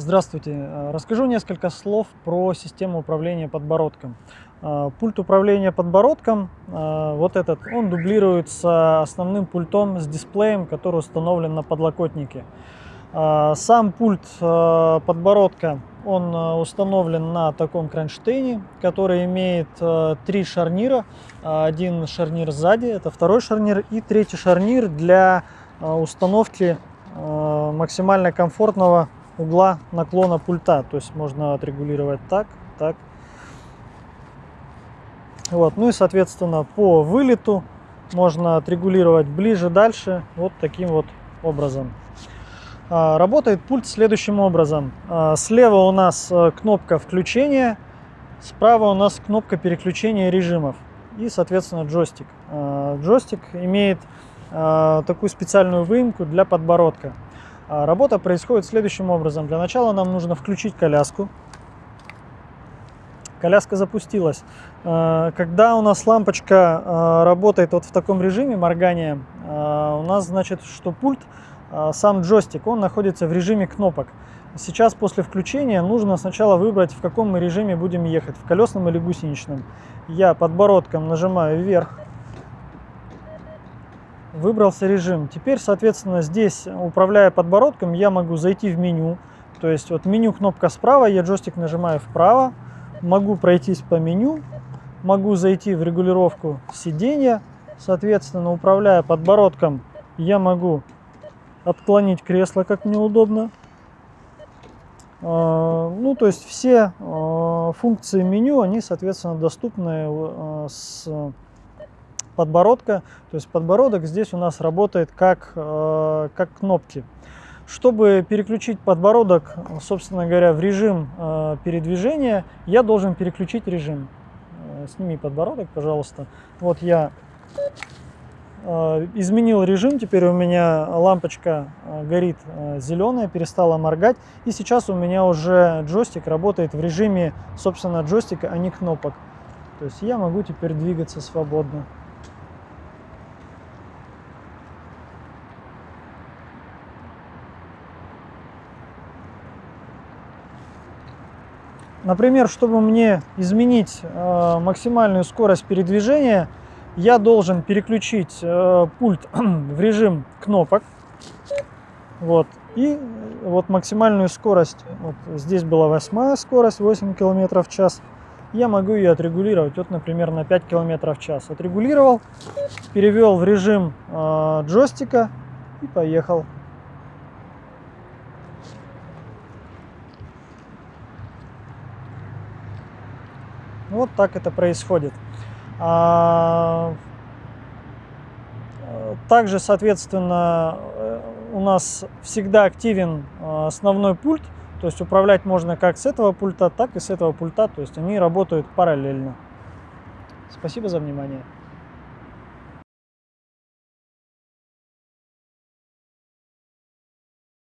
Здравствуйте. Э, расскажу несколько слов про систему управления подбородком. Э, пульт управления подбородком, э, вот этот, он дублируется основным пультом с дисплеем, который установлен на подлокотнике. Сам пульт подбородка, он установлен на таком кронштейне, который имеет три шарнира. Один шарнир сзади, это второй шарнир, и третий шарнир для установки максимально комфортного угла наклона пульта. То есть можно отрегулировать так, так. Вот. Ну и, соответственно, по вылету можно отрегулировать ближе, дальше, вот таким вот образом. А, работает пульт следующим образом. А, слева у нас э, кнопка включения, справа у нас кнопка переключения режимов и, соответственно, джойстик. А, джойстик имеет такую специальную выемку для подбородка. А работа происходит следующим образом. Для начала нам нужно включить коляску. Коляска запустилась. А, когда у нас лампочка а, работает вот в таком режиме моргания, у нас значит, что пульт, сам джойстик, он находится в режиме кнопок. Сейчас после включения нужно сначала выбрать, в каком мы режиме будем ехать, в колесном или гусеничном. Я подбородком нажимаю вверх, выбрался режим. Теперь, соответственно, здесь, управляя подбородком, я могу зайти в меню. То есть вот меню кнопка справа, я джойстик нажимаю вправо, могу пройтись по меню, могу зайти в регулировку сидения. Соответственно, управляя подбородком, я могу отклонить кресло, как мне удобно. А, ну, то есть все а, функции меню, они, соответственно, доступны а, с подбородка. То есть подбородок здесь у нас работает как, э, как кнопки. Чтобы переключить подбородок, собственно говоря, в режим э, передвижения, я должен переключить режим. Э, сними подбородок, пожалуйста. Вот я изменил режим, теперь у меня лампочка горит зеленая, перестала моргать. И сейчас у меня уже джойстик работает в режиме, собственно, джойстика, а не кнопок. То есть я могу теперь двигаться свободно. Например, чтобы мне изменить э, максимальную скорость передвижения, я должен переключить э, пульт в режим кнопок. Вот. И вот максимальную скорость, вот здесь была восьмая скорость, 8 км в час. Я могу ее отрегулировать, вот, например, на 5 км в час. Отрегулировал, перевел в режим э, джойстика и поехал. Вот так это происходит. А, также, соответственно, э, у нас всегда активен э, основной пульт, то есть управлять можно как с этого пульта, так и с этого пульта, то есть они работают параллельно. Спасибо за внимание.